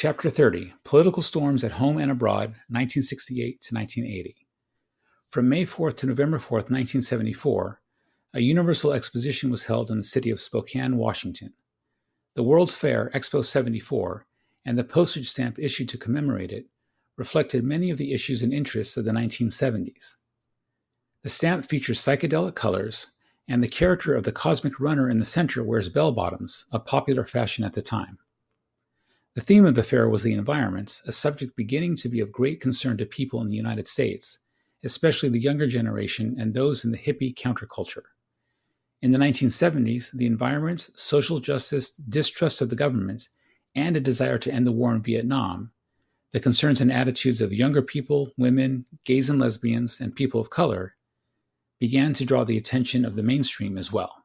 Chapter 30 Political Storms at Home and Abroad, 1968 to 1980. From May 4th to November 4th, 1974, a universal exposition was held in the city of Spokane, Washington. The World's Fair, Expo 74, and the postage stamp issued to commemorate it reflected many of the issues and interests of the 1970s. The stamp features psychedelic colors, and the character of the cosmic runner in the center wears bell bottoms, a popular fashion at the time. The theme of the fair was the environment, a subject beginning to be of great concern to people in the United States, especially the younger generation and those in the hippie counterculture. In the 1970s, the environment, social justice, distrust of the government, and a desire to end the war in Vietnam, the concerns and attitudes of younger people, women, gays and lesbians, and people of color, began to draw the attention of the mainstream as well.